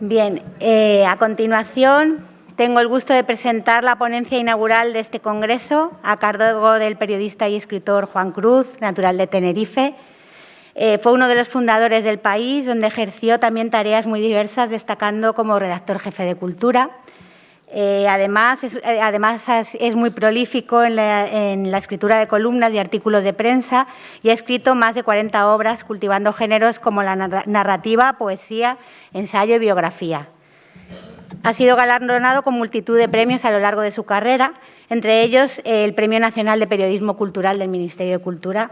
Bien, eh, a continuación tengo el gusto de presentar la ponencia inaugural de este congreso a cargo del periodista y escritor Juan Cruz, natural de Tenerife. Eh, fue uno de los fundadores del país, donde ejerció también tareas muy diversas, destacando como redactor jefe de Cultura. Eh, además, es, además, es, muy prolífico en la, en la, escritura de columnas y artículos de prensa y ha escrito más de 40 obras cultivando géneros como la narrativa, poesía, ensayo y biografía. Ha sido galardonado con multitud de premios a lo largo de su carrera, entre ellos el Premio Nacional de Periodismo Cultural del Ministerio de Cultura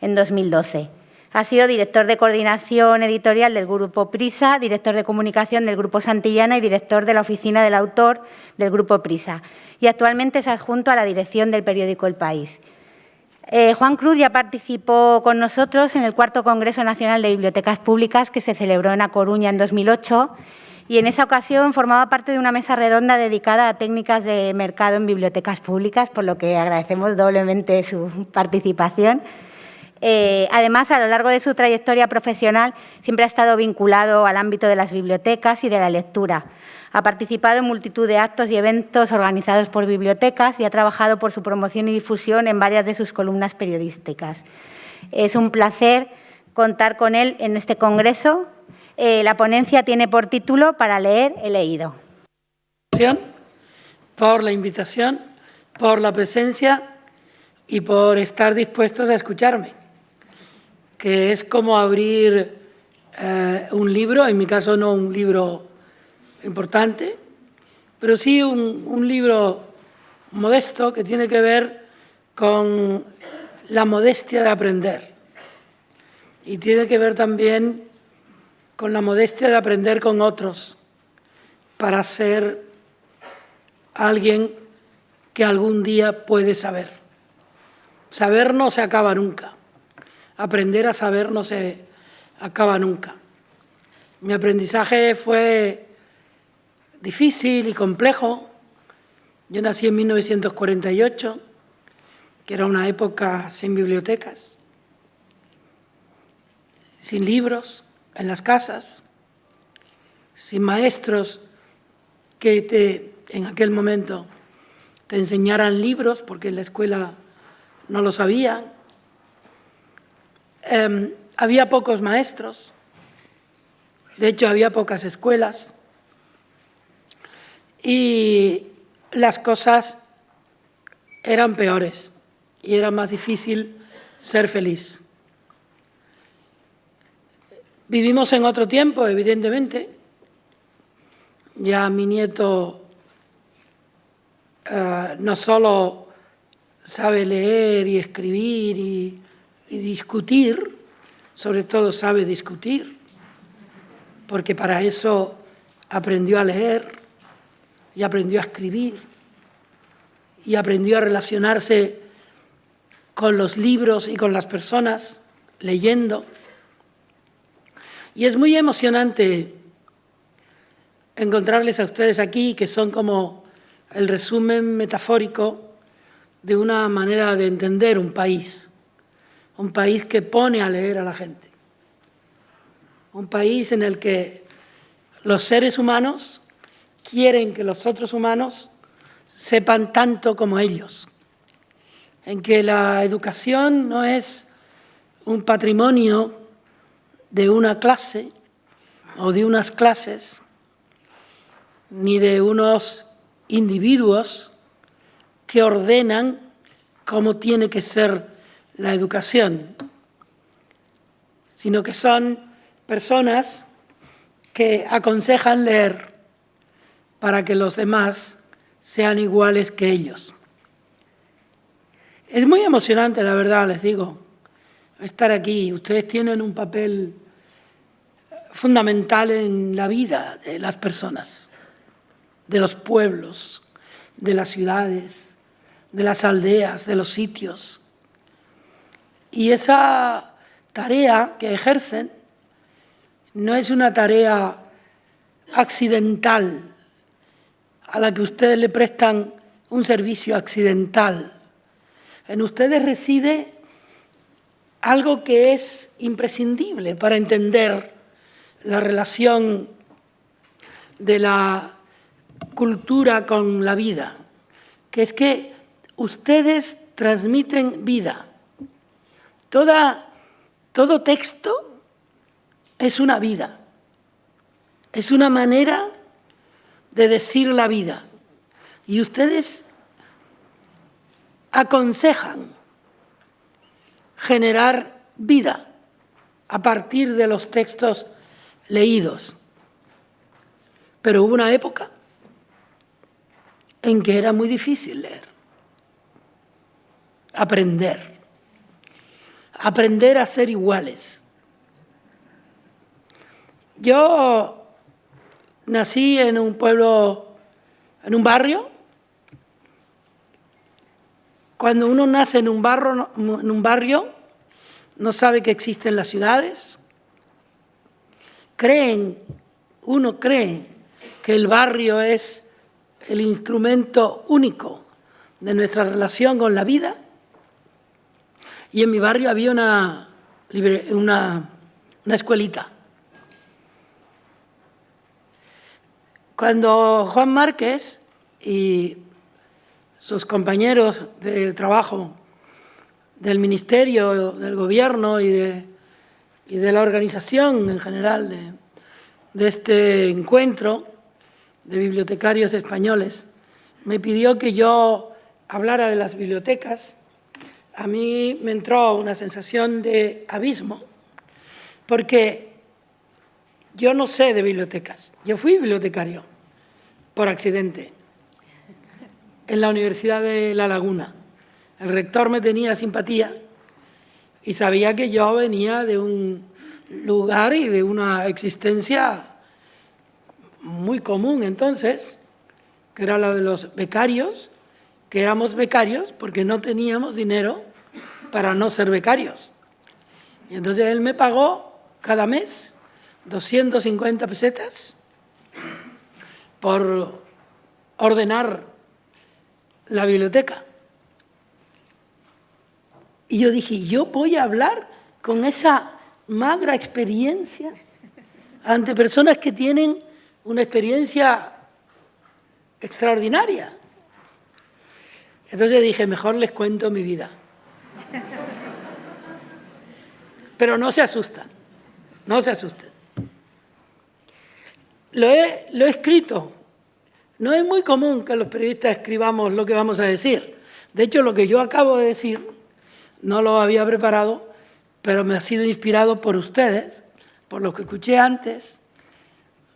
en 2012. Ha sido director de coordinación editorial del Grupo Prisa, director de comunicación del Grupo Santillana y director de la Oficina del Autor del Grupo Prisa. Y actualmente es adjunto a la dirección del periódico El País. Eh, Juan Cruz ya participó con nosotros en el cuarto Congreso Nacional de Bibliotecas Públicas que se celebró en A Coruña en 2008 y en esa ocasión formaba parte de una mesa redonda dedicada a técnicas de mercado en bibliotecas públicas, por lo que agradecemos doblemente su participación. Eh, además, a lo largo de su trayectoria profesional siempre ha estado vinculado al ámbito de las bibliotecas y de la lectura. Ha participado en multitud de actos y eventos organizados por bibliotecas y ha trabajado por su promoción y difusión en varias de sus columnas periodísticas. Es un placer contar con él en este congreso eh, la ponencia tiene por título Para leer he leído. Por la invitación, por la presencia y por estar dispuestos a escucharme, que es como abrir eh, un libro, en mi caso no un libro importante, pero sí un, un libro modesto que tiene que ver con la modestia de aprender y tiene que ver también con la modestia de aprender con otros para ser alguien que algún día puede saber. Saber no se acaba nunca. Aprender a saber no se acaba nunca. Mi aprendizaje fue difícil y complejo. Yo nací en 1948, que era una época sin bibliotecas, sin libros, en las casas, sin maestros que te, en aquel momento te enseñaran libros, porque en la escuela no lo sabían. Em, había pocos maestros, de hecho había pocas escuelas, y las cosas eran peores y era más difícil ser feliz. Vivimos en otro tiempo, evidentemente. Ya mi nieto eh, no solo sabe leer y escribir y, y discutir, sobre todo sabe discutir, porque para eso aprendió a leer y aprendió a escribir y aprendió a relacionarse con los libros y con las personas leyendo. Y es muy emocionante encontrarles a ustedes aquí, que son como el resumen metafórico de una manera de entender un país, un país que pone a leer a la gente, un país en el que los seres humanos quieren que los otros humanos sepan tanto como ellos, en que la educación no es un patrimonio de una clase o de unas clases, ni de unos individuos que ordenan cómo tiene que ser la educación, sino que son personas que aconsejan leer para que los demás sean iguales que ellos. Es muy emocionante, la verdad, les digo, estar aquí. Ustedes tienen un papel fundamental en la vida de las personas, de los pueblos, de las ciudades, de las aldeas, de los sitios. Y esa tarea que ejercen no es una tarea accidental a la que ustedes le prestan un servicio accidental. En ustedes reside algo que es imprescindible para entender la relación de la cultura con la vida, que es que ustedes transmiten vida. Toda, todo texto es una vida, es una manera de decir la vida. Y ustedes aconsejan generar vida a partir de los textos leídos. Pero hubo una época en que era muy difícil leer, aprender, aprender a ser iguales. Yo nací en un pueblo, en un barrio. Cuando uno nace en un, barrio, en un barrio, no sabe que existen las ciudades. Creen, uno cree que el barrio es el instrumento único de nuestra relación con la vida. Y en mi barrio había una, una, una escuelita. Cuando Juan Márquez y sus compañeros de trabajo del Ministerio, del Gobierno y de, y de la organización en general de, de este encuentro de bibliotecarios españoles, me pidió que yo hablara de las bibliotecas. A mí me entró una sensación de abismo, porque yo no sé de bibliotecas. Yo fui bibliotecario por accidente en la Universidad de La Laguna. El rector me tenía simpatía y sabía que yo venía de un lugar y de una existencia muy común entonces, que era la de los becarios, que éramos becarios porque no teníamos dinero para no ser becarios. Y entonces él me pagó cada mes 250 pesetas por ordenar la biblioteca. Y yo dije, yo voy a hablar con esa magra experiencia ante personas que tienen una experiencia extraordinaria. Entonces dije, mejor les cuento mi vida. Pero no se asustan, no se asusten. Lo he, lo he escrito. No es muy común que los periodistas escribamos lo que vamos a decir. De hecho, lo que yo acabo de decir no lo había preparado, pero me ha sido inspirado por ustedes, por lo que escuché antes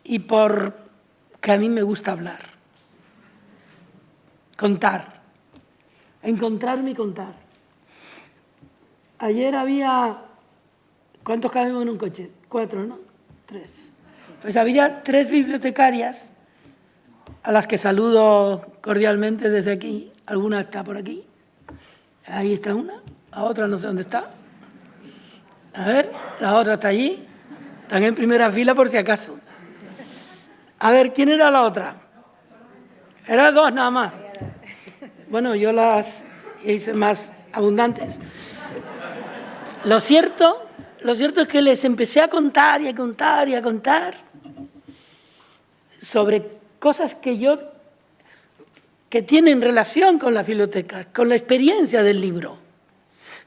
y por que a mí me gusta hablar, contar, encontrarme y contar. Ayer había, ¿cuántos cabemos en un coche? Cuatro, ¿no? Tres. Pues había tres bibliotecarias a las que saludo cordialmente desde aquí. Alguna está por aquí. Ahí está una. La otra no sé dónde está. A ver, la otra está allí. Están en primera fila por si acaso. A ver, ¿quién era la otra? Eran dos nada más. Bueno, yo las hice más abundantes. Lo cierto, lo cierto es que les empecé a contar y a contar y a contar sobre cosas que yo que tienen relación con la biblioteca, con la experiencia del libro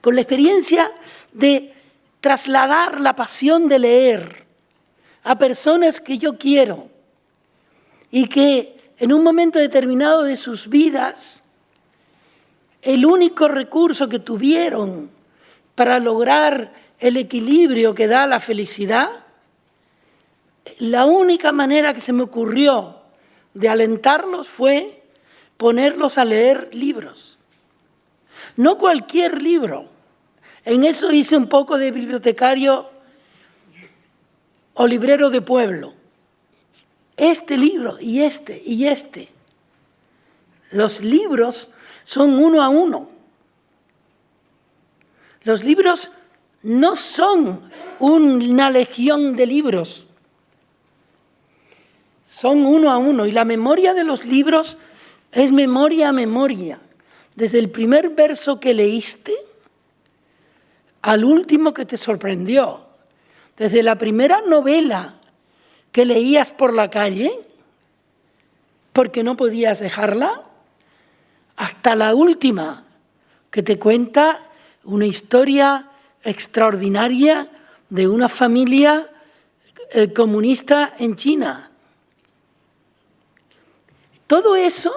con la experiencia de trasladar la pasión de leer a personas que yo quiero y que en un momento determinado de sus vidas, el único recurso que tuvieron para lograr el equilibrio que da la felicidad, la única manera que se me ocurrió de alentarlos fue ponerlos a leer libros. No cualquier libro, en eso hice un poco de bibliotecario o librero de pueblo. Este libro y este y este. Los libros son uno a uno. Los libros no son una legión de libros. Son uno a uno. Y la memoria de los libros es memoria a memoria. Desde el primer verso que leíste al último que te sorprendió, desde la primera novela que leías por la calle porque no podías dejarla, hasta la última, que te cuenta una historia extraordinaria de una familia eh, comunista en China. Todo eso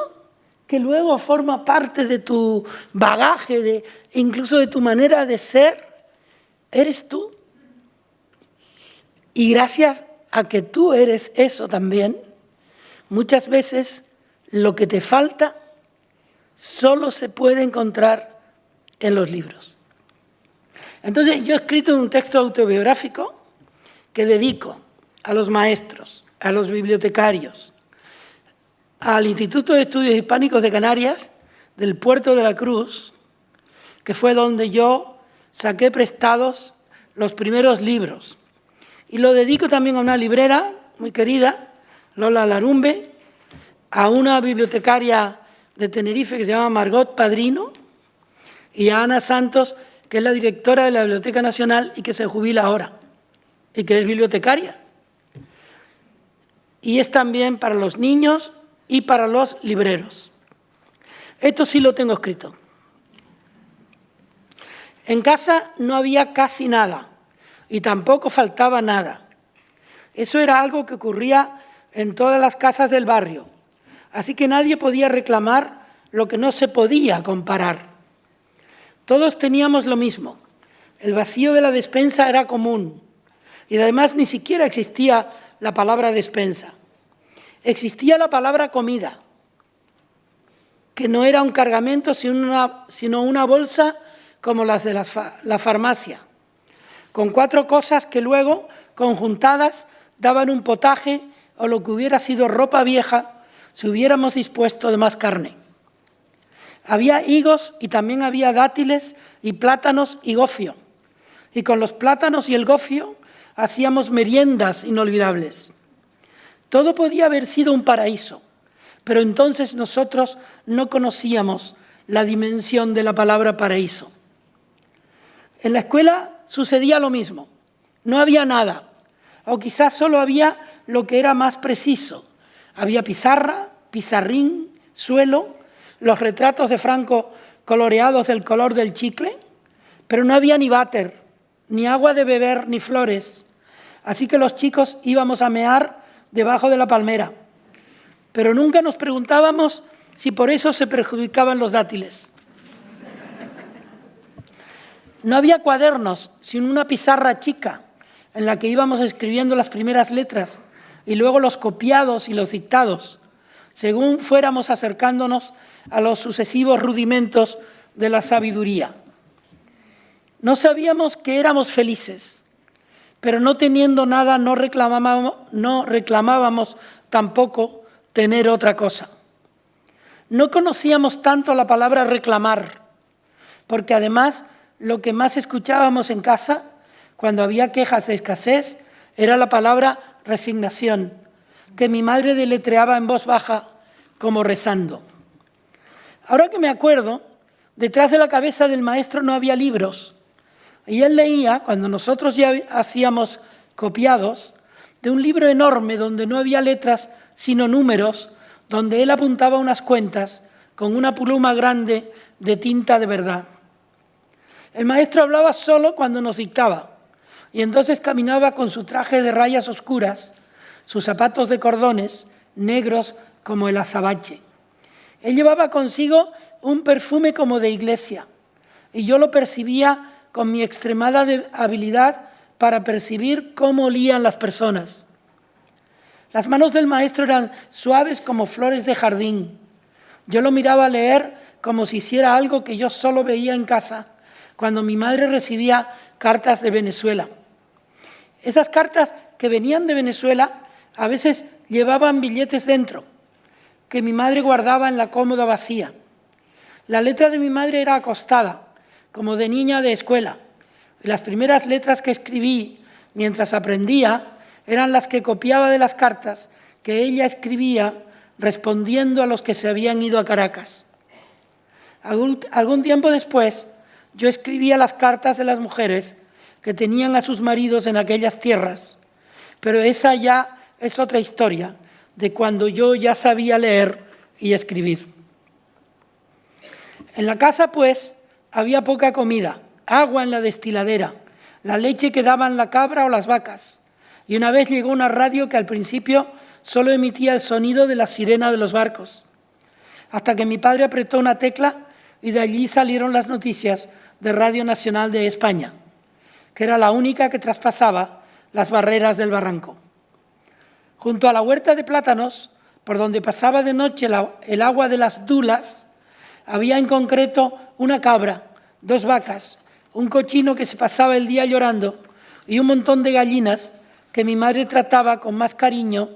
que luego forma parte de tu bagaje, de, incluso de tu manera de ser, eres tú. Y gracias a que tú eres eso también, muchas veces lo que te falta solo se puede encontrar en los libros. Entonces yo he escrito un texto autobiográfico que dedico a los maestros, a los bibliotecarios, al Instituto de Estudios Hispánicos de Canarias, del Puerto de la Cruz, que fue donde yo saqué prestados los primeros libros. Y lo dedico también a una librera muy querida, Lola Larumbe, a una bibliotecaria de Tenerife que se llama Margot Padrino y a Ana Santos, que es la directora de la Biblioteca Nacional y que se jubila ahora y que es bibliotecaria. Y es también para los niños y para los libreros. Esto sí lo tengo escrito. En casa no había casi nada y tampoco faltaba nada. Eso era algo que ocurría en todas las casas del barrio, así que nadie podía reclamar lo que no se podía comparar. Todos teníamos lo mismo, el vacío de la despensa era común y además ni siquiera existía la palabra despensa. Existía la palabra comida, que no era un cargamento sino una, bolsa como las de la farmacia, con cuatro cosas que luego, conjuntadas, daban un potaje o lo que hubiera sido ropa vieja si hubiéramos dispuesto de más carne. Había higos y también había dátiles y plátanos y gofio. Y con los plátanos y el gofio hacíamos meriendas inolvidables. Todo podía haber sido un paraíso, pero entonces nosotros no conocíamos la dimensión de la palabra paraíso. En la escuela sucedía lo mismo. No había nada, o quizás solo había lo que era más preciso. Había pizarra, pizarrín, suelo, los retratos de Franco coloreados del color del chicle, pero no había ni váter, ni agua de beber, ni flores. Así que los chicos íbamos a mear debajo de la palmera, pero nunca nos preguntábamos si por eso se perjudicaban los dátiles. No había cuadernos, sino una pizarra chica en la que íbamos escribiendo las primeras letras y luego los copiados y los dictados, según fuéramos acercándonos a los sucesivos rudimentos de la sabiduría. No sabíamos que éramos felices, pero no teniendo nada no reclamábamos, no reclamábamos tampoco tener otra cosa. No conocíamos tanto la palabra reclamar, porque además lo que más escuchábamos en casa, cuando había quejas de escasez, era la palabra resignación, que mi madre deletreaba en voz baja como rezando. Ahora que me acuerdo, detrás de la cabeza del maestro no había libros, y él leía, cuando nosotros ya hacíamos copiados, de un libro enorme donde no había letras sino números, donde él apuntaba unas cuentas con una pluma grande de tinta de verdad. El maestro hablaba solo cuando nos dictaba y entonces caminaba con su traje de rayas oscuras, sus zapatos de cordones negros como el azabache. Él llevaba consigo un perfume como de iglesia y yo lo percibía con mi extremada habilidad para percibir cómo olían las personas. Las manos del maestro eran suaves como flores de jardín. Yo lo miraba leer como si hiciera algo que yo solo veía en casa cuando mi madre recibía cartas de Venezuela. Esas cartas que venían de Venezuela a veces llevaban billetes dentro, que mi madre guardaba en la cómoda vacía. La letra de mi madre era acostada, como de niña de escuela. Las primeras letras que escribí mientras aprendía eran las que copiaba de las cartas que ella escribía respondiendo a los que se habían ido a Caracas. Algún, tiempo después, yo escribía las cartas de las mujeres que tenían a sus maridos en aquellas tierras, pero esa ya es otra historia de cuando yo ya sabía leer y escribir. En la casa, pues, había poca comida, agua en la destiladera, la leche que daban la cabra o las vacas. Y una vez llegó una radio que al principio solo emitía el sonido de la sirena de los barcos, hasta que mi padre apretó una tecla y de allí salieron las noticias de Radio Nacional de España, que era la única que traspasaba las barreras del barranco. Junto a la huerta de plátanos, por donde pasaba de noche el agua de las dulas, había en concreto una cabra, dos vacas, un cochino que se pasaba el día llorando y un montón de gallinas que mi madre trataba con más cariño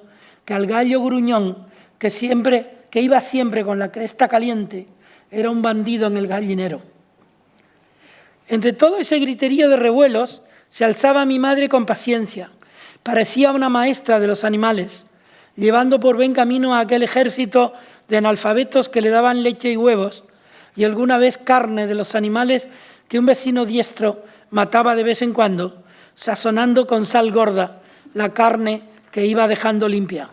que al gallo gruñón que siempre que iba siempre con la cresta caliente era un bandido en el gallinero. Entre todo ese griterío de revuelos se alzaba mi madre con paciencia. Parecía una maestra de los animales, llevando por buen camino a aquel ejército de analfabetos que le daban leche y huevos y alguna vez carne de los animales que un vecino diestro mataba de vez en cuando, sazonando con sal gorda la carne que iba dejando limpia.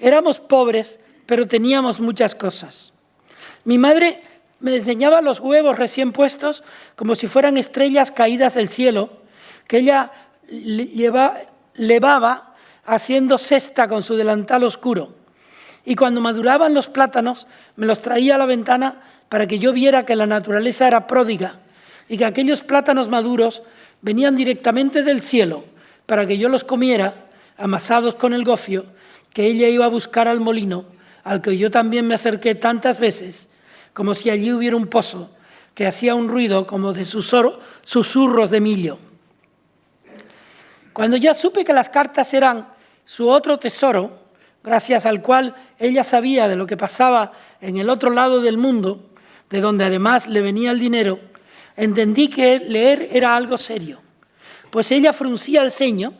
Éramos pobres, pero teníamos muchas cosas. Mi madre me enseñaba los huevos recién puestos como si fueran estrellas caídas del cielo, que ella levaba haciendo cesta con su delantal oscuro. Y cuando maduraban los plátanos, me los traía a la ventana para que yo viera que la naturaleza era pródiga y que aquellos plátanos maduros venían directamente del cielo para que yo los comiera amasados con el gofio que ella iba a buscar al molino, al que yo también me acerqué tantas veces como si allí hubiera un pozo que hacía un ruido como de susurros de millo. Cuando ya supe que las cartas eran su otro tesoro, gracias al cual ella sabía de lo que pasaba en el otro lado del mundo, de donde además le venía el dinero, entendí que leer era algo serio, pues ella fruncía el ceño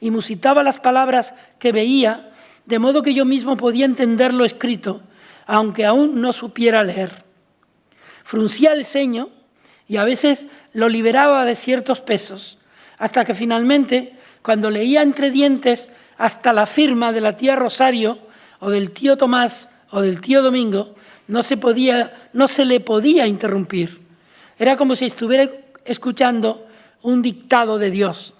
y musitaba las palabras que veía, de modo que yo mismo podía entender lo escrito aunque aún no supiera leer. Fruncía el ceño y a veces lo liberaba de ciertos pesos, hasta que finalmente, cuando leía entre dientes hasta la firma de la tía Rosario o del tío Tomás o del tío Domingo, no se, podía, no se le podía interrumpir. Era como si estuviera escuchando un dictado de Dios.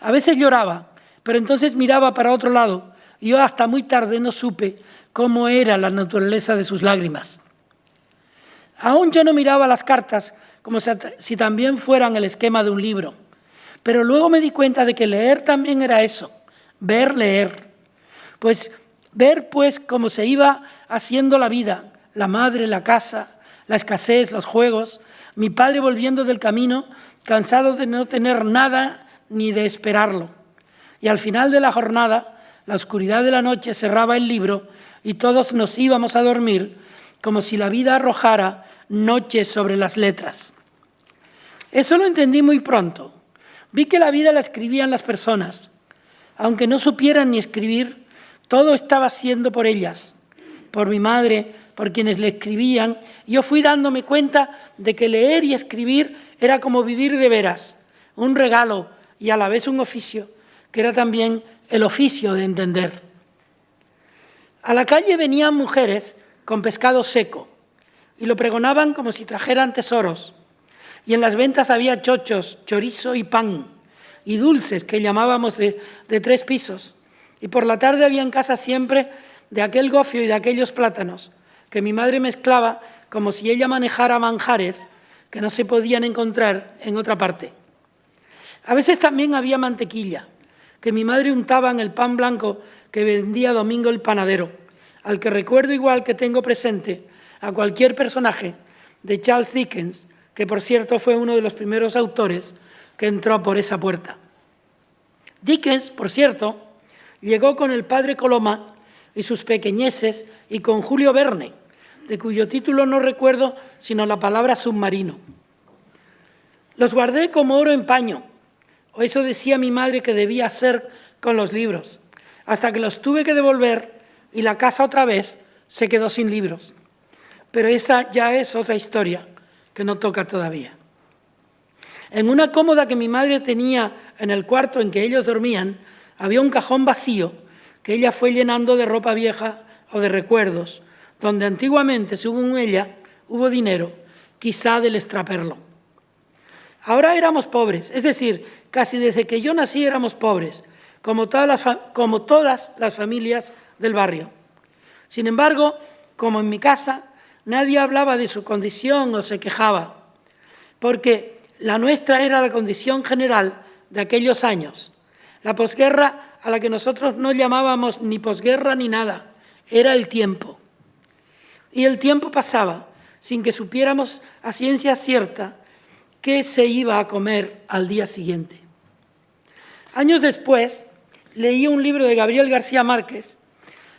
A veces lloraba, pero entonces miraba para otro lado y yo hasta muy tarde no supe cómo era la naturaleza de sus lágrimas. Aún yo no miraba las cartas como si también fueran el esquema de un libro, pero luego me di cuenta de que leer también era eso, ver, leer. Pues ver pues cómo se iba haciendo la vida, la madre, la casa, la escasez, los juegos, mi padre volviendo del camino, cansado de no tener nada ni de esperarlo. Y al final de la jornada, la oscuridad de la noche cerraba el libro y todos nos íbamos a dormir como si la vida arrojara noche sobre las letras. Eso lo entendí muy pronto. Vi que la vida la escribían las personas. Aunque no supieran ni escribir, todo estaba siendo por ellas, por mi madre, por quienes le escribían. Yo fui dándome cuenta de que leer y escribir era como vivir de veras, un regalo y a la vez un oficio, que era también el oficio de entender. A la calle venían mujeres con pescado seco y lo pregonaban como si trajeran tesoros. Y en las ventas había chochos, chorizo y pan, y dulces que llamábamos de, tres pisos. Y por la tarde había en casa siempre de aquel gofio y de aquellos plátanos, que mi madre mezclaba como si ella manejara manjares que no se podían encontrar en otra parte. A veces también había mantequilla, que mi madre untaba en el pan blanco que vendía Domingo el panadero, al que recuerdo igual que tengo presente a cualquier personaje de Charles Dickens, que por cierto fue uno de los primeros autores que entró por esa puerta. Dickens, por cierto, llegó con el padre Coloma y sus pequeñeces y con Julio Verne, de cuyo título no recuerdo sino la palabra submarino. Los guardé como oro en paño, o eso decía mi madre que debía hacer con los libros hasta que los tuve que devolver y la casa otra vez se quedó sin libros. Pero esa ya es otra historia que no toca todavía. En una cómoda que mi madre tenía en el cuarto en que ellos dormían, había un cajón vacío que ella fue llenando de ropa vieja o de recuerdos, donde antiguamente, según ella, hubo dinero, quizá del extraperlo. Ahora éramos pobres, es decir, casi desde que yo nací éramos pobres, como todas las, como todas las familias del barrio. Sin embargo, como en mi casa, nadie hablaba de su condición o se quejaba, porque la nuestra era la condición general de aquellos años. La posguerra a la que nosotros no llamábamos ni posguerra ni nada, era el tiempo. Y el tiempo pasaba sin que supiéramos a ciencia cierta qué se iba a comer al día siguiente. Años después, leí un libro de Gabriel García Márquez.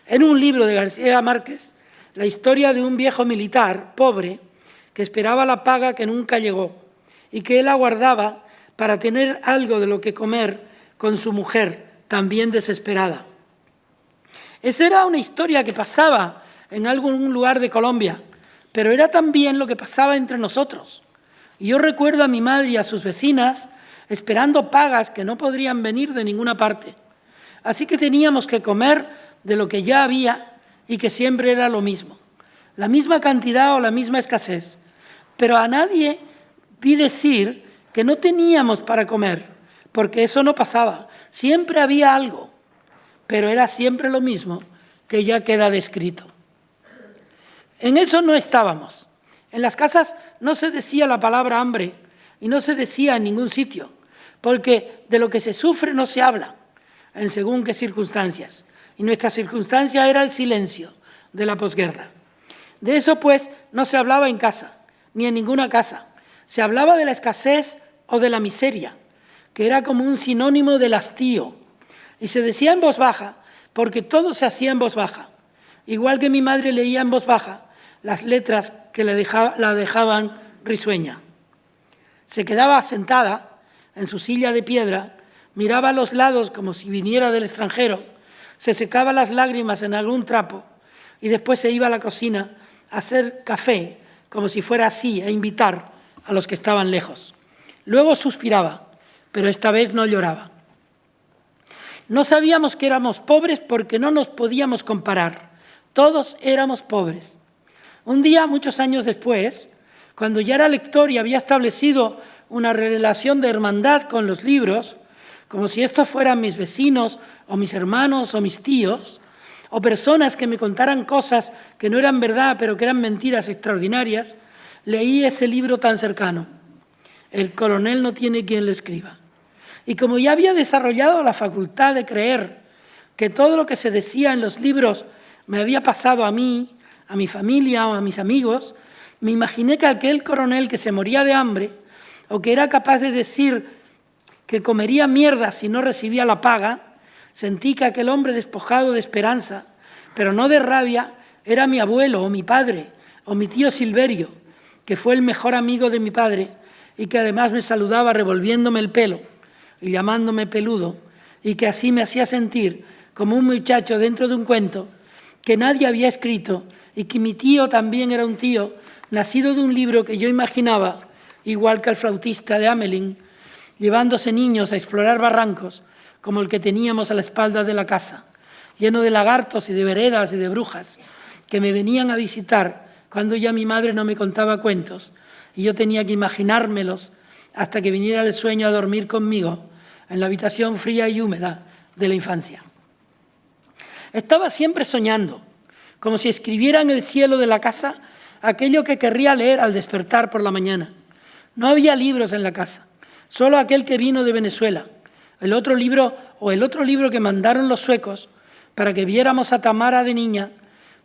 En un libro de García Márquez, la historia de un viejo militar pobre que esperaba la paga que nunca llegó y que él aguardaba para tener algo de lo que comer con su mujer, también desesperada. Esa era una historia que pasaba en algún lugar de Colombia, pero era también lo que pasaba entre nosotros. Yo recuerdo a mi madre y a sus vecinas esperando pagas que no podrían venir de ninguna parte. Así que teníamos que comer de lo que ya había y que siempre era lo mismo, la misma cantidad o la misma escasez. Pero a nadie vi decir que no teníamos para comer, porque eso no pasaba. Siempre había algo, pero era siempre lo mismo que ya queda descrito. En eso no estábamos. En las casas no se decía la palabra hambre y no se decía en ningún sitio, porque de lo que se sufre no se habla, en según qué circunstancias. Y nuestra circunstancia era el silencio de la posguerra. De eso, pues, no se hablaba en casa, ni en ninguna casa. Se hablaba de la escasez o de la miseria, que era como un sinónimo del hastío. Y se decía en voz baja, porque todo se hacía en voz baja. Igual que mi madre leía en voz baja las letras que la dejaban risueña. Se quedaba sentada en su silla de piedra, miraba a los lados como si viniera del extranjero, se secaba las lágrimas en algún trapo y después se iba a la cocina a hacer café, como si fuera así, a invitar a los que estaban lejos. Luego suspiraba pero esta vez no lloraba. No sabíamos que éramos pobres porque no nos podíamos comparar. Todos éramos pobres. Un día, muchos años después, cuando ya era lector y había establecido una relación de hermandad con los libros, como si estos fueran mis vecinos o mis hermanos o mis tíos, o personas que me contaran cosas que no eran verdad pero que eran mentiras extraordinarias, leí ese libro tan cercano. El coronel no tiene quien le escriba. Y como ya había desarrollado la facultad de creer que todo lo que se decía en los libros me había pasado a mí, a mi familia o a mis amigos, me imaginé que aquel coronel que se moría de hambre o que era capaz de decir que comería mierda si no recibía la paga, sentí que aquel hombre despojado de esperanza, pero no de rabia, era mi abuelo o mi padre o mi tío Silverio, que fue el mejor amigo de mi padre y que además me saludaba revolviéndome el pelo y llamándome peludo, y que así me hacía sentir como un muchacho dentro de un cuento que nadie había escrito y que mi tío también era un tío nacido de un libro que yo imaginaba, igual que el flautista de Amelin, llevándose niños a explorar barrancos como el que teníamos a la espalda de la casa, lleno de lagartos y de veredas y de brujas que me venían a visitar cuando ya mi madre no me contaba cuentos y yo tenía que imaginármelos hasta que viniera el sueño a dormir conmigo en la habitación fría y húmeda de la infancia. Estaba siempre soñando, como si escribiera en el cielo de la casa aquello que querría leer al despertar por la mañana. No había libros en la casa, solo aquel que vino de Venezuela, el otro libro o el otro libro que mandaron los suecos para que viéramos a Tamara de niña,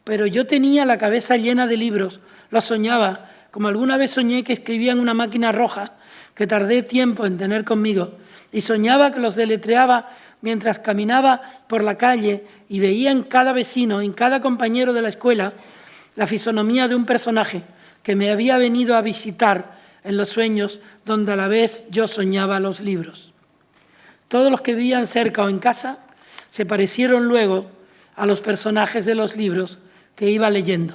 pero yo tenía la cabeza llena de libros, los soñaba, como alguna vez soñé que escribía en una máquina roja que tardé tiempo en tener conmigo y soñaba que los deletreaba mientras caminaba por la calle y veía en cada vecino, en cada compañero de la escuela, la fisonomía de un personaje que me había venido a visitar en los sueños donde a la vez yo soñaba los libros. Todos los que vivían cerca o en casa se parecieron luego a los personajes de los libros que iba leyendo.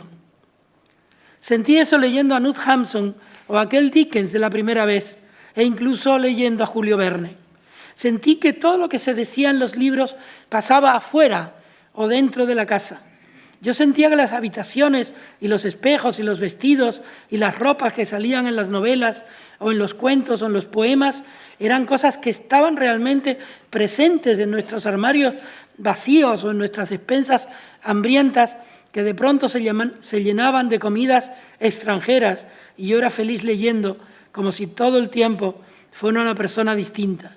Sentí eso leyendo a Knut Hamsun o a aquel Dickens de la primera vez, e incluso leyendo a Julio Verne. Sentí que todo lo que se decía en los libros pasaba afuera o dentro de la casa. Yo sentía que las habitaciones y los espejos y los vestidos y las ropas que salían en las novelas o en los cuentos o en los poemas eran cosas que estaban realmente presentes en nuestros armarios vacíos o en nuestras despensas hambrientas que de pronto se, llenaban de comidas extranjeras. Y yo era feliz leyendo como si todo el tiempo fuera una persona distinta,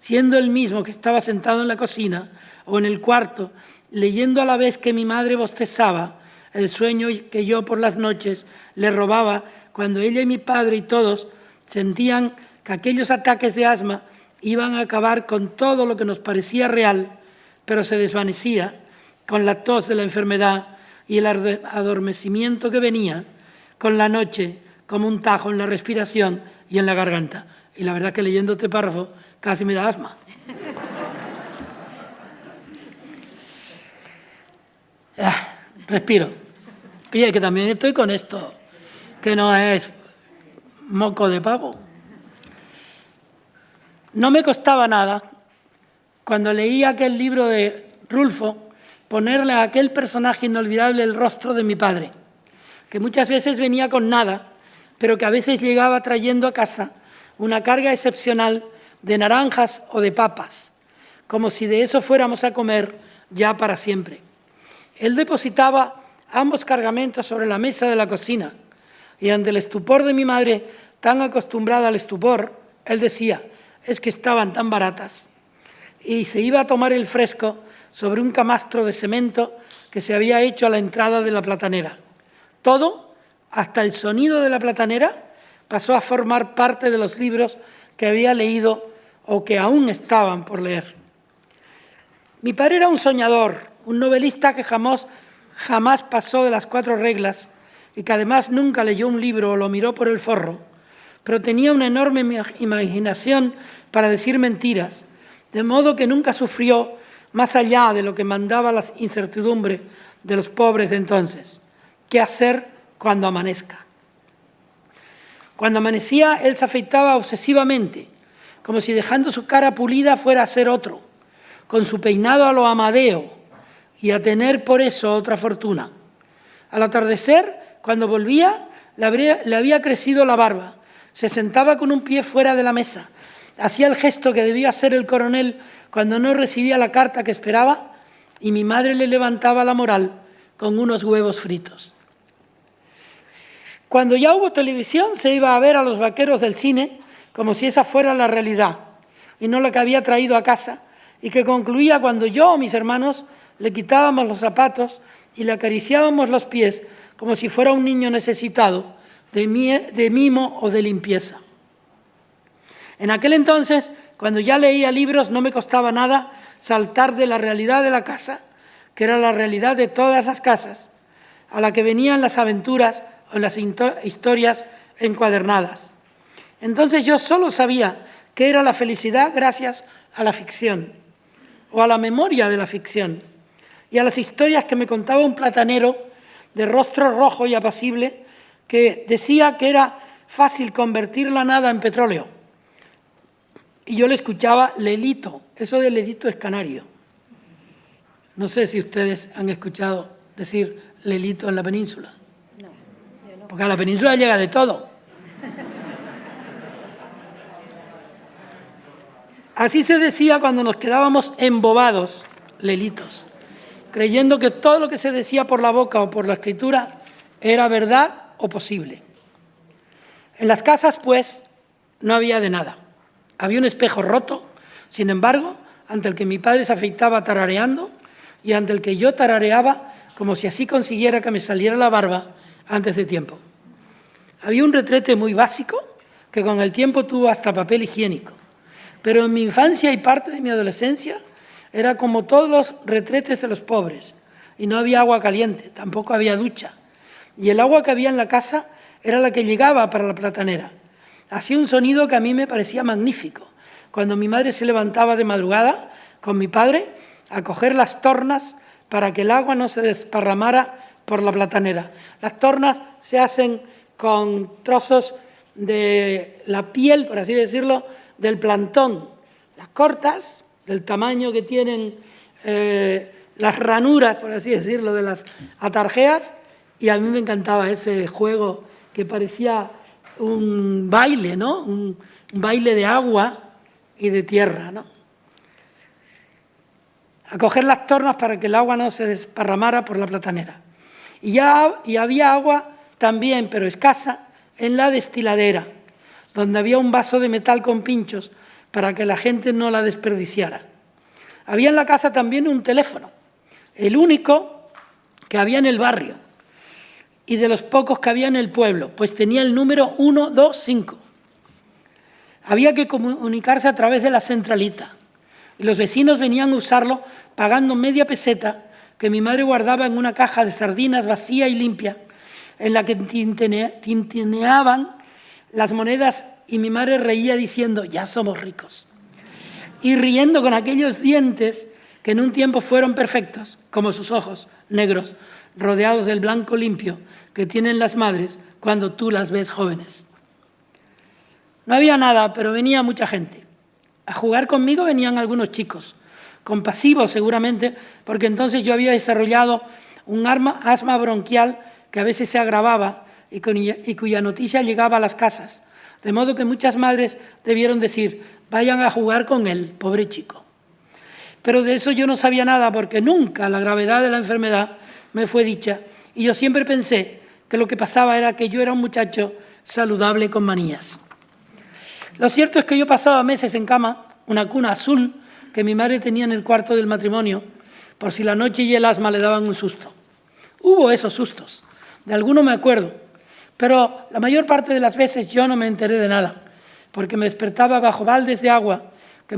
siendo el mismo que estaba sentado en la cocina o en el cuarto leyendo a la vez que mi madre bostezaba el sueño que yo por las noches le robaba cuando ella y mi padre y todos sentían que aquellos ataques de asma iban a acabar con todo lo que nos parecía real, pero se desvanecía con la tos de la enfermedad y el adormecimiento que venía con la noche como un tajo en la respiración y en la garganta. Y la verdad que leyendo este párrafo casi me da asma. Ah, respiro. Y que también estoy con esto, que no es moco de pavo. No me costaba nada, cuando leí aquel libro de Rulfo, ponerle a aquel personaje inolvidable el rostro de mi padre, que muchas veces venía con nada, pero que a veces llegaba trayendo a casa una carga excepcional de naranjas o de papas, como si de eso fuéramos a comer ya para siempre. Él depositaba ambos cargamentos sobre la mesa de la cocina y ante el estupor de mi madre, tan acostumbrada al estupor, él decía, es que estaban tan baratas. Y se iba a tomar el fresco sobre un camastro de cemento que se había hecho a la entrada de la platanera. Todo, hasta el sonido de la platanera, pasó a formar parte de los libros que había leído o que aún estaban por leer. Mi padre era un soñador, un novelista que jamás, jamás pasó de las cuatro reglas y que además nunca leyó un libro o lo miró por el forro, pero tenía una enorme imaginación para decir mentiras, de modo que nunca sufrió más allá de lo que mandaba la incertidumbre de los pobres de entonces. ¿Qué hacer cuando amanezca? Cuando amanecía, él se afeitaba obsesivamente, como si dejando su cara pulida fuera a ser otro, con su peinado a lo amadeo, y a tener por eso otra fortuna. Al atardecer, cuando volvía, le había crecido la barba, se sentaba con un pie fuera de la mesa, hacía el gesto que debía hacer el coronel cuando no recibía la carta que esperaba y mi madre le levantaba la moral con unos huevos fritos. Cuando ya hubo televisión se iba a ver a los vaqueros del cine como si esa fuera la realidad y no la que había traído a casa y que concluía cuando yo o mis hermanos le quitábamos los zapatos y le acariciábamos los pies como si fuera un niño necesitado de, mimo o de limpieza. En aquel entonces, cuando ya leía libros, no me costaba nada saltar de la realidad de la casa, que era la realidad de todas las casas, a la que venían las aventuras o las historias encuadernadas. Entonces yo solo sabía que era la felicidad gracias a la ficción o a la memoria de la ficción y a las historias que me contaba un platanero de rostro rojo y apacible que decía que era fácil convertir la nada en petróleo. Y yo le escuchaba Lelito, eso de Lelito es canario. No sé si ustedes han escuchado decir Lelito en la península. No, Porque a la península llega de todo. Así se decía cuando nos quedábamos embobados, Lelitos creyendo que todo lo que se decía por la boca o por la escritura era verdad o posible. En las casas, pues, no había de nada. Había un espejo roto, sin embargo, ante el que mi padre se afeitaba tarareando y ante el que yo tarareaba como si así consiguiera que me saliera la barba antes de tiempo. Había un retrete muy básico que con el tiempo tuvo hasta papel higiénico, pero en mi infancia y parte de mi adolescencia era como todos los retretes de los pobres y no había agua caliente, tampoco había ducha. Y el agua que había en la casa era la que llegaba para la platanera. Hacía un sonido que a mí me parecía magnífico. Cuando mi madre se levantaba de madrugada con mi padre a coger las tornas para que el agua no se desparramara por la platanera. Las tornas se hacen con trozos de la piel, por así decirlo, del plantón, las cortas, del tamaño que tienen eh, las ranuras, por así decirlo, de las atarjeas, y a mí me encantaba ese juego que parecía un baile, ¿no? Un, baile de agua y de tierra, ¿no? A coger las tornas para que el agua no se desparramara por la platanera. Y, ya, y había agua también, pero escasa, en la destiladera, donde había un vaso de metal con pinchos para que la gente no la desperdiciara. Había en la casa también un teléfono, el único que había en el barrio y de los pocos que había en el pueblo, pues tenía el número 125. Había que comunicarse a través de la centralita y los vecinos venían a usarlo pagando media peseta que mi madre guardaba en una caja de sardinas vacía y limpia en la que tintineaban las monedas y mi madre reía diciendo, ya somos ricos. Y riendo con aquellos dientes que en un tiempo fueron perfectos, como sus ojos negros, rodeados del blanco limpio que tienen las madres cuando tú las ves jóvenes. No había nada, pero venía mucha gente. A jugar conmigo venían algunos chicos, compasivos seguramente, porque entonces yo había desarrollado un asma bronquial que a veces se agravaba y, cuya noticia llegaba a las casas, de modo que muchas madres debieron decir, vayan a jugar con él, pobre chico. Pero de eso yo no sabía nada porque nunca la gravedad de la enfermedad me fue dicha y yo siempre pensé que lo que pasaba era que yo era un muchacho saludable con manías. Lo cierto es que yo pasaba meses en cama, una cuna azul que mi madre tenía en el cuarto del matrimonio, por si la noche y el asma le daban un susto. Hubo esos sustos, de alguno me acuerdo, pero la mayor parte de las veces yo no me enteré de nada, porque me despertaba bajo baldes de agua que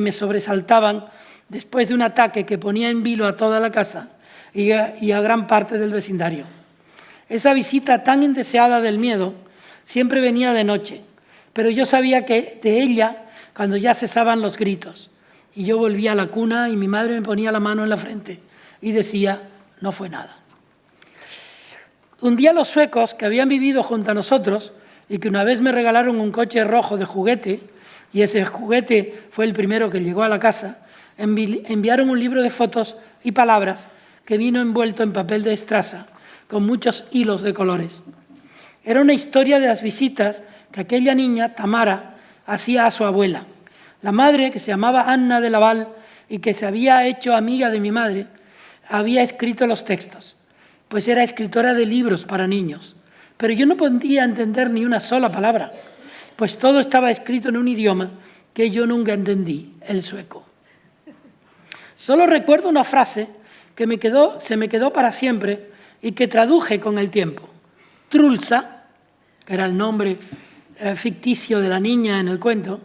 me, sobresaltaban después de un ataque que ponía en vilo a toda la casa y a gran parte del vecindario. Esa visita tan indeseada del miedo siempre venía de noche, pero yo sabía que de ella cuando ya cesaban los gritos. Y yo volvía a la cuna y mi madre me ponía la mano en la frente y decía, no fue nada. Un día los suecos, que habían vivido junto a nosotros y que una vez me regalaron un coche rojo de juguete, y ese juguete fue el primero que llegó a la casa, enviaron un libro de fotos y palabras que vino envuelto en papel de estraza, con muchos hilos de colores. Era una historia de las visitas que aquella niña, Tamara, hacía a su abuela. La madre, que se llamaba Anna de Laval y que se había hecho amiga de mi madre, había escrito los textos pues era escritora de libros para niños. Pero yo no podía entender ni una sola palabra, pues todo estaba escrito en un idioma que yo nunca entendí, el sueco. Solo recuerdo una frase que se me quedó para siempre y que traduje con el tiempo. Trulsa, que era el nombre eh, ficticio de la niña en el cuento,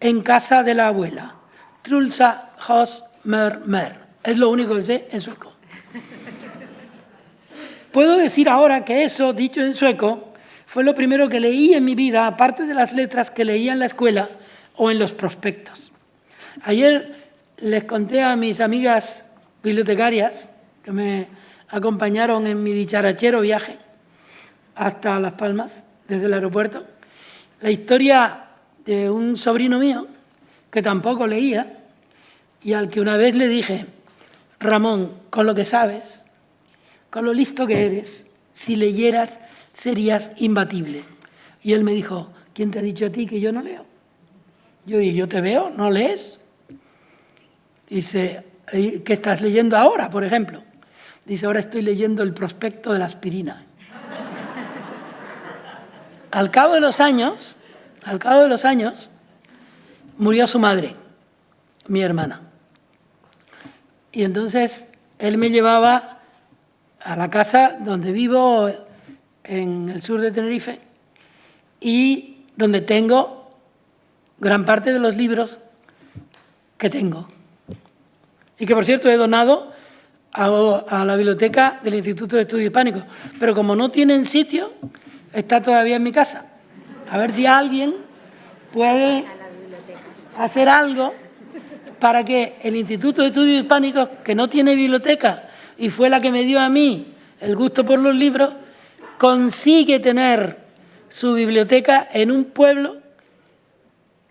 en casa de la abuela. Trulsa hos mer mer. Es lo único que sé en sueco. Puedo decir ahora que eso, dicho en sueco, fue lo primero que leí en mi vida, aparte de las letras que leía en la escuela o en los prospectos. Ayer les conté a mis amigas bibliotecarias que me acompañaron en mi dicharachero viaje hasta Las Palmas, desde el aeropuerto, la historia de un sobrino mío que tampoco leía y al que una vez le dije, Ramón, con lo que sabes, con lo listo que eres, si leyeras serías imbatible. Y él me dijo, ¿quién te ha dicho a ti que yo no leo? Yo dije, yo te veo, ¿no lees? Dice, ¿qué estás leyendo ahora, por ejemplo? Dice, ahora estoy leyendo el prospecto de la aspirina. al cabo de los años, al cabo de los años, murió su madre, mi hermana. Y entonces él me llevaba a la casa donde vivo en el sur de Tenerife y donde tengo gran parte de los libros que tengo. Y que, por cierto, he donado a, la biblioteca del Instituto de Estudios Hispánicos. Pero como no tienen sitio, está todavía en mi casa. A ver si alguien puede hacer algo para que el Instituto de Estudios Hispánicos, que no tiene biblioteca, y fue la que me dio a mí el gusto por los libros, consigue tener su biblioteca en un pueblo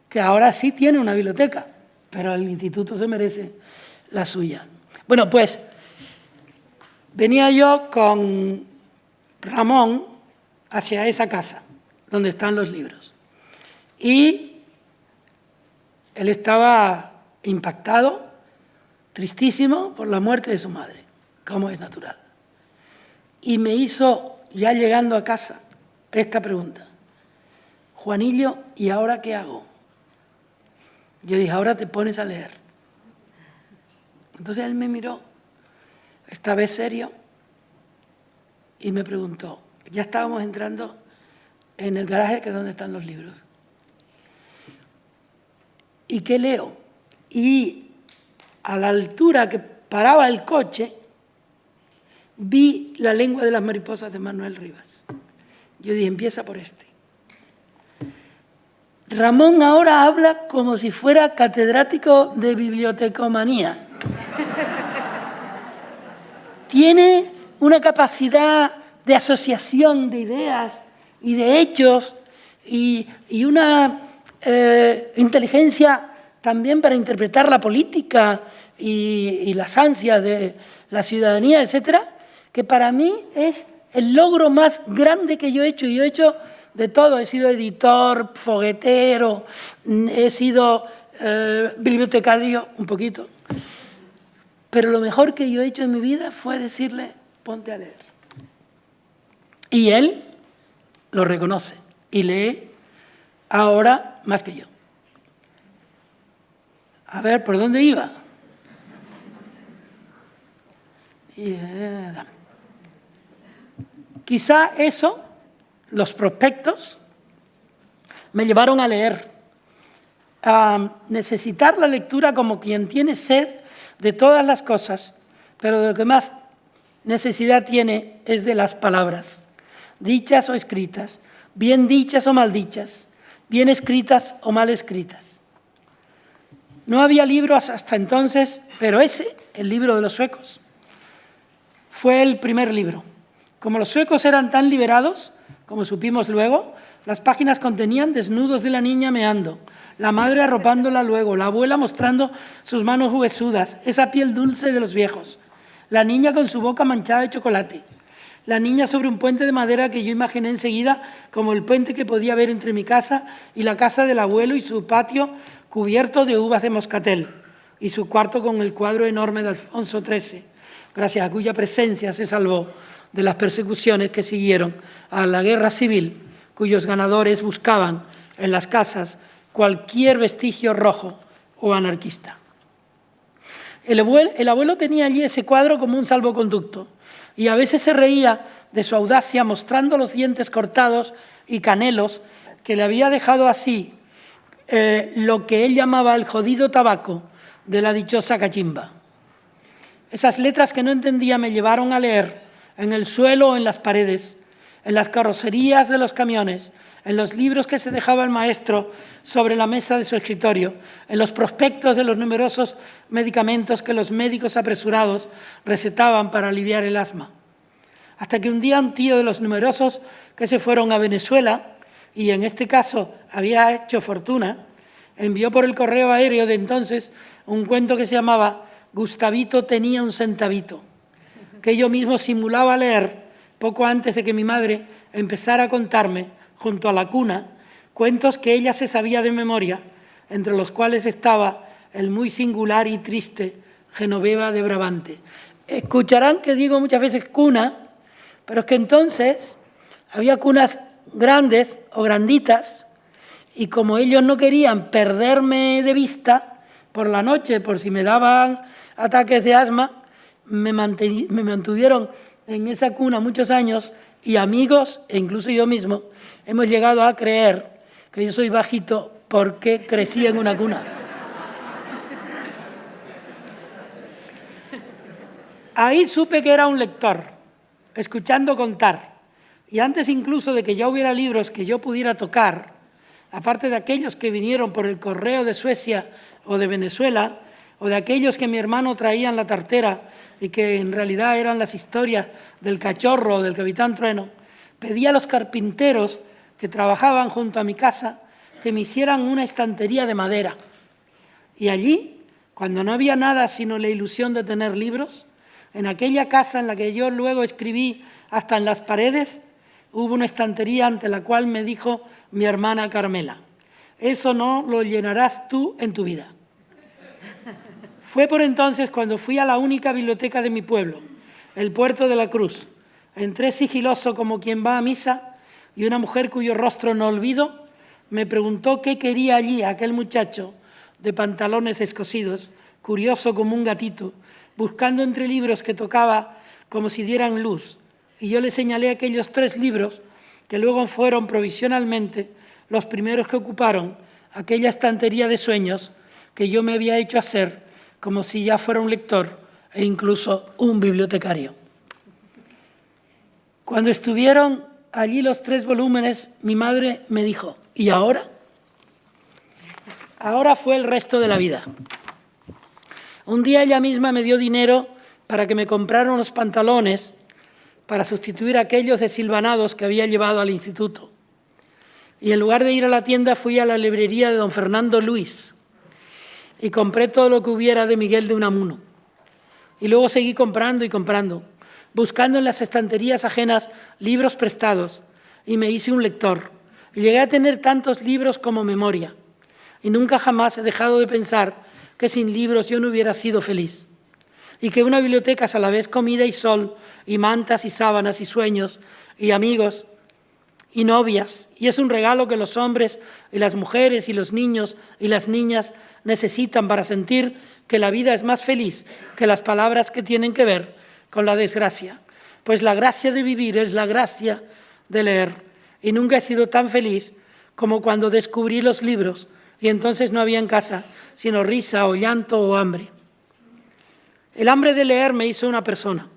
que ahora sí tiene una biblioteca, pero el instituto se merece la suya. Bueno, pues venía yo con Ramón hacia esa casa donde están los libros. Y él estaba impactado, tristísimo por la muerte de su madre, como es natural. Y me hizo, ya llegando a casa, esta pregunta. Juanillo, ¿y ahora qué hago? Yo dije, ahora te pones a leer. Entonces él me miró, esta vez serio, y me preguntó, ya estábamos entrando en el garaje que es donde están los libros. ¿Y qué leo? Y a la altura que paraba el coche, vi la lengua de las mariposas de Manuel Rivas. Yo dije, empieza por este. Ramón ahora habla como si fuera catedrático de bibliotecomanía. Tiene una capacidad de asociación de ideas y de hechos y, una eh, inteligencia también para interpretar la política y, y, las ansias de la ciudadanía, etcétera, que para mí es el logro más grande que yo he hecho. Yo he hecho de todo. He sido editor, foguetero, he sido eh, bibliotecario un poquito. Pero lo mejor que yo he hecho en mi vida fue decirle, ponte a leer. Y él lo reconoce y lee ahora más que yo. A ver, ¿por dónde iba? Eh, quizá eso los prospectos me llevaron a leer, a necesitar la lectura como quien tiene sed de todas las cosas, pero de lo que más necesidad tiene es de las palabras, dichas o escritas, bien dichas o mal dichas, bien escritas o mal escritas. No había libros hasta entonces, pero ese, el libro de los suecos, fue el primer libro. Como los suecos eran tan liberados, como supimos luego, las páginas contenían desnudos de la niña meando, la madre arropándola luego, la abuela mostrando sus manos huesudas, esa piel dulce de los viejos, la niña con su boca manchada de chocolate, la niña sobre un puente de madera que yo imaginé enseguida como el puente que podía ver entre mi casa y la casa del abuelo y su patio cubierto de uvas de moscatel y su cuarto con el cuadro enorme de Alfonso XIII, gracias a cuya presencia se salvó de las persecuciones que siguieron a la guerra civil, cuyos ganadores buscaban en las casas cualquier vestigio rojo o anarquista. El abuelo, tenía allí ese cuadro como un salvoconducto y a veces se reía de su audacia mostrando los dientes cortados y canelos que le había dejado así eh, lo que él llamaba el jodido tabaco de la dichosa cachimba. Esas letras que no entendía me llevaron a leer en el suelo en las paredes, en las carrocerías de los camiones, en los libros que se dejaba el maestro sobre la mesa de su escritorio, en los prospectos de los numerosos medicamentos que los médicos apresurados recetaban para aliviar el asma. Hasta que un día un tío de los numerosos que se fueron a Venezuela, y en este caso había hecho fortuna, envió por el correo aéreo de entonces un cuento que se llamaba Gustavito tenía un centavito que yo mismo simulaba leer poco antes de que mi madre empezara a contarme, junto a la cuna, cuentos que ella se sabía de memoria, entre los cuales estaba el muy singular y triste Genoveva de Brabante. Escucharán que digo muchas veces cuna, pero es que entonces había cunas grandes o granditas, y como ellos no querían perderme de vista por la noche, por si me daban ataques de asma, me, mantuvieron en esa cuna muchos años y amigos, e incluso yo mismo, hemos llegado a creer que yo soy bajito porque crecí en una cuna. Ahí supe que era un lector, escuchando contar. Y antes incluso de que ya hubiera libros que yo pudiera tocar, aparte de aquellos que vinieron por el correo de Suecia o de Venezuela, o de aquellos que mi hermano traía en la tartera y que en realidad eran las historias del cachorro del capitán Trueno, pedí a los carpinteros que trabajaban junto a mi casa que me hicieran una estantería de madera. Y allí, cuando no había nada sino la ilusión de tener libros, en aquella casa en la que yo luego escribí hasta en las paredes, hubo una estantería ante la cual me dijo mi hermana Carmela, eso no lo llenarás tú en tu vida. Fue por entonces cuando fui a la única biblioteca de mi pueblo, el Puerto de la Cruz. Entré sigiloso como quien va a misa y una mujer cuyo rostro no olvido me preguntó qué quería allí aquel muchacho de pantalones escosidos, curioso como un gatito, buscando entre libros que tocaba como si dieran luz. Y yo le señalé aquellos tres libros que luego fueron provisionalmente los primeros que ocuparon aquella estantería de sueños que yo me había hecho hacer como si ya fuera un lector e incluso un bibliotecario. Cuando estuvieron allí los tres volúmenes, mi madre me dijo, ¿y ahora? Ahora fue el resto de la vida. Un día ella misma me dio dinero para que me comprara unos pantalones para sustituir aquellos desilvanados que había llevado al instituto. Y en lugar de ir a la tienda fui a la librería de don Fernando Luis y compré todo lo que hubiera de Miguel de Unamuno. Y luego seguí comprando y comprando, buscando en las estanterías ajenas libros prestados y me hice un lector. Y llegué a tener tantos libros como memoria. Y nunca jamás he dejado de pensar que sin libros yo no hubiera sido feliz. Y que una biblioteca es a la vez comida y sol, y mantas y sábanas y sueños, y amigos, y novias, y es un regalo que los hombres y las mujeres y los niños y las niñas necesitan para sentir que la vida es más feliz que las palabras que tienen que ver con la desgracia. Pues la gracia de vivir es la gracia de leer, y nunca he sido tan feliz como cuando descubrí los libros y entonces no había en casa sino risa o llanto o hambre. El hambre de leer me hizo una persona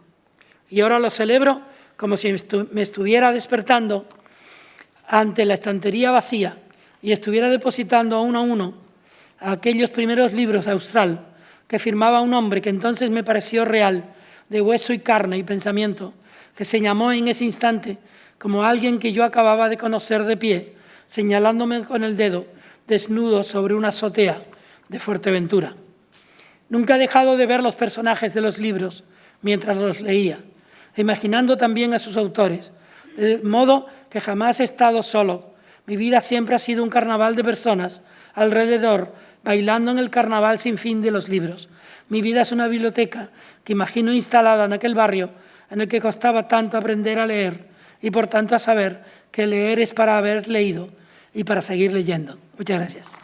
y ahora lo celebro como si me estuviera despertando ante la estantería vacía y estuviera depositando uno a uno aquellos primeros libros austral que firmaba un hombre que entonces me pareció real, de hueso y carne y pensamiento, que se llamó en ese instante como alguien que yo acababa de conocer de pie, señalándome con el dedo, desnudo sobre una azotea de Fuerteventura. Nunca he dejado de ver los personajes de los libros mientras los leía, imaginando también a sus autores, de modo que jamás he estado solo. Mi vida siempre ha sido un carnaval de personas alrededor, bailando en el carnaval sin fin de los libros. Mi vida es una biblioteca que imagino instalada en aquel barrio en el que costaba tanto aprender a leer y por tanto a saber que leer es para haber leído y para seguir leyendo. Muchas gracias.